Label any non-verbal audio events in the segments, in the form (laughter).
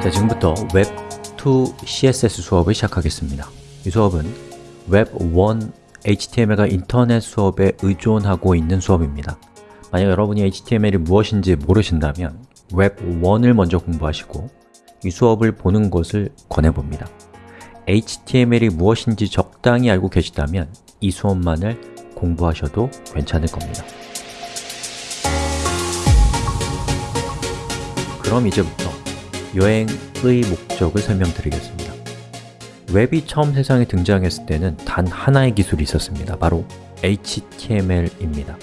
자, 지금부터 웹2 CSS 수업을 시작하겠습니다. 이 수업은 웹1 HTML과 인터넷 수업에 의존하고 있는 수업입니다. 만약 여러분이 HTML이 무엇인지 모르신다면 웹1을 먼저 공부하시고 이 수업을 보는 것을 권해봅니다. HTML이 무엇인지 적당히 알고 계시다면 이 수업만을 공부하셔도 괜찮을 겁니다. 그럼 이제부터 여행의 목적을 설명드리겠습니다. 웹이 처음 세상에 등장했을 때는 단 하나의 기술이 있었습니다. 바로 HTML입니다.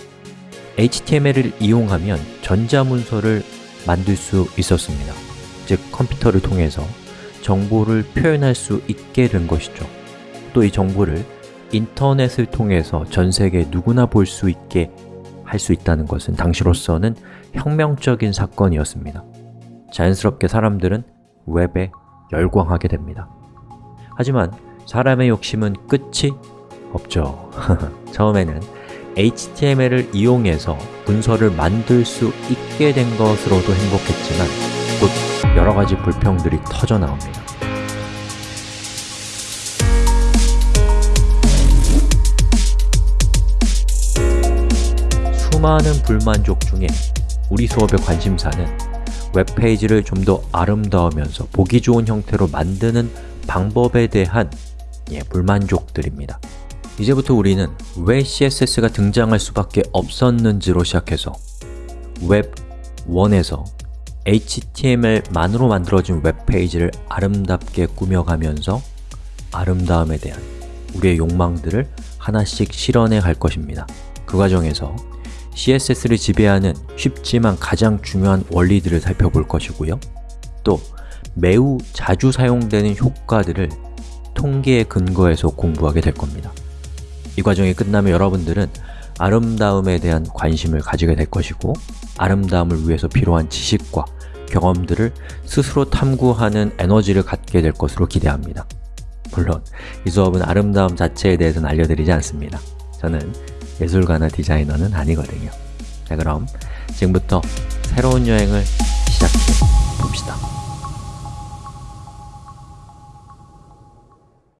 HTML을 이용하면 전자문서를 만들 수 있었습니다. 즉 컴퓨터를 통해서 정보를 표현할 수 있게 된 것이죠. 또 이 정보를 인터넷을 통해서 전 세계 누구나 볼 수 있게 할 수 있다는 것은 당시로서는 혁명적인 사건이었습니다 자연스럽게 사람들은 웹에 열광하게 됩니다. 하지만 사람의 욕심은 끝이 없죠. (laughs) 처음에는 HTML을 이용해서 문서를 만들 수 있게 된 것으로도 행복했지만 곧 여러 가지 불평들이 터져 나옵니다. 수많은 불만족 중에 우리 수업의 관심사는 웹페이지를 좀 더 아름다우면서 보기 좋은 형태로 만드는 방법에 대한 예, 불만족들입니다. 이제부터 우리는 왜 CSS가 등장할 수밖에 없었는지로 시작해서 웹1에서 HTML만으로 만들어진 웹페이지를 아름답게 꾸며가면서 아름다움에 대한 우리의 욕망들을 하나씩 실현해 갈 것입니다. 그 과정에서 CSS를 지배하는 쉽지만 가장 중요한 원리들을 살펴볼 것이고요. 또 매우 자주 사용되는 효과들을 통계에 근거해서 공부하게 될 겁니다. 이 과정이 끝나면 여러분들은 아름다움에 대한 관심을 가지게 될 것이고 아름다움을 위해서 필요한 지식과 경험들을 스스로 탐구하는 에너지를 갖게 될 것으로 기대합니다. 물론 이 수업은 아름다움 자체에 대해서는 알려드리지 않습니다. 저는 예술가나 디자이너는 아니거든요. 자 그럼 지금부터 새로운 여행을 시작해 봅시다